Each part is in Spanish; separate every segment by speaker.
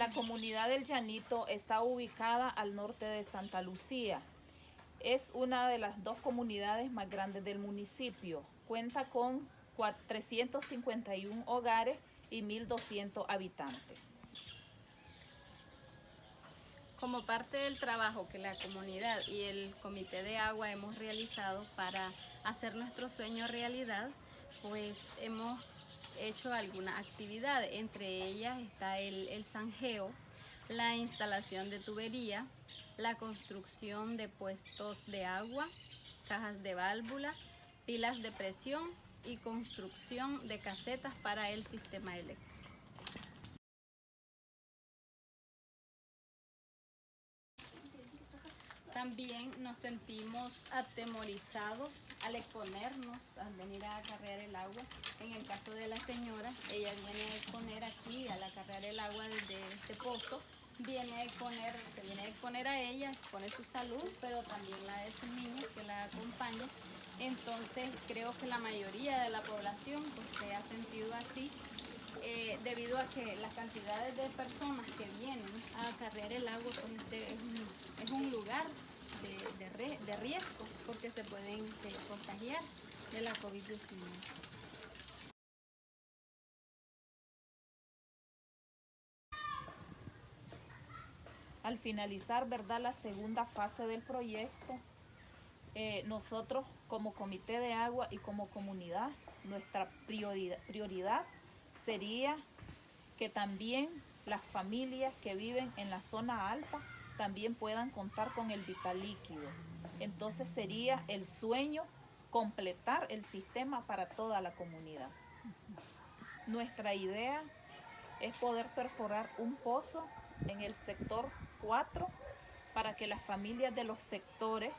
Speaker 1: La comunidad del Llanito está ubicada al norte de Santa Lucía. Es una de las dos comunidades más grandes del municipio. Cuenta con 351 hogares y 1.200 habitantes.
Speaker 2: Como parte del trabajo que la comunidad y el Comité de Agua hemos realizado para hacer nuestro sueño realidad, pues hemos hecho algunas actividades. Entre ellas está el, el zanjeo, la instalación de tubería, la construcción de puestos de agua, cajas de válvula, pilas de presión y construcción de casetas para el sistema eléctrico. También nos sentimos atemorizados al exponernos, al venir a acarrear el agua. En el caso de la señora, ella viene a exponer aquí, al acarrear el agua desde este pozo, viene a exponer, se viene a exponer a ella, expone su salud, pero también la de sus niños que la acompaña. Entonces creo que la mayoría de la población pues, se ha sentido así eh, debido a que las cantidades de personas que vienen a acarrear el agua pues, este es un lugar de, riesgo porque se pueden eh, contagiar de la COVID-19.
Speaker 1: Al finalizar ¿verdad? la segunda fase del proyecto, eh, nosotros como Comité de Agua y como comunidad, nuestra prioridad, prioridad sería que también las familias que viven en la zona alta también puedan contar con el vital líquido. Entonces sería el sueño completar el sistema para toda la comunidad. Nuestra idea es poder perforar un pozo en el sector 4 para que las familias de los sectores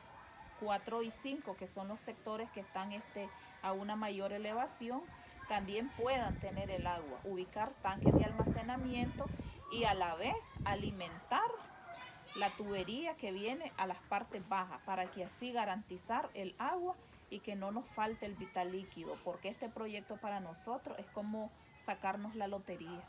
Speaker 1: 4 y 5, que son los sectores que están este, a una mayor elevación, también puedan tener el agua, ubicar tanques de almacenamiento y a la vez alimentar la tubería que viene a las partes bajas para que así garantizar el agua y que no nos falte el vital líquido, porque este proyecto para nosotros es como sacarnos la lotería.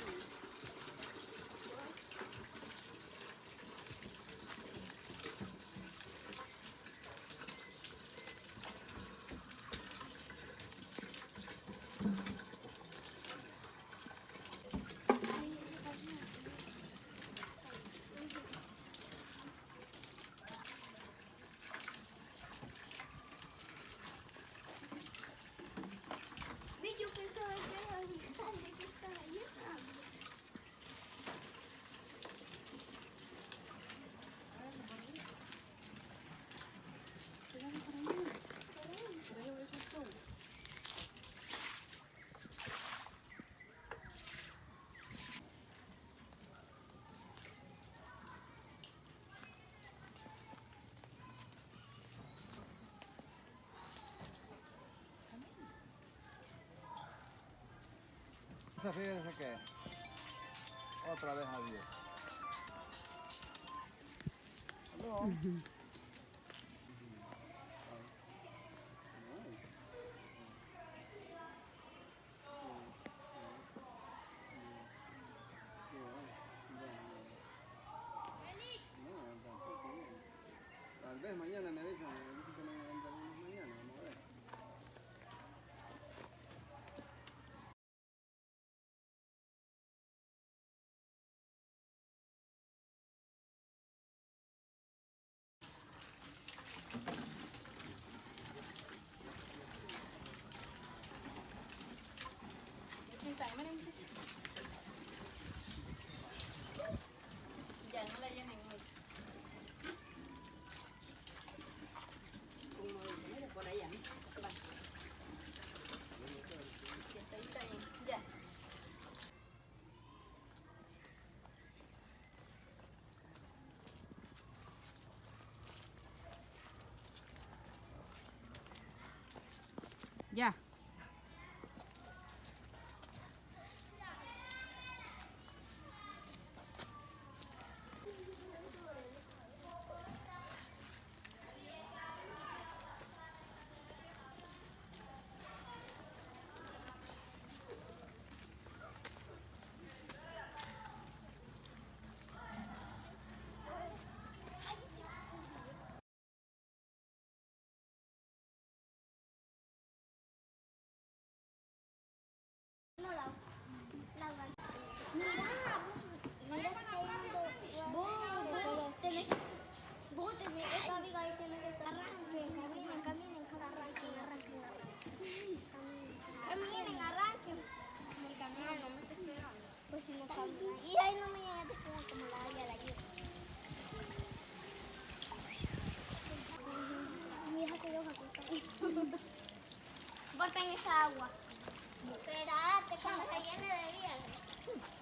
Speaker 3: 응.
Speaker 4: Esa fíjense que otra vez adiós. Aló.
Speaker 5: Ya.
Speaker 3: golpe esa agua. Espérate, cuando se llene de viernes.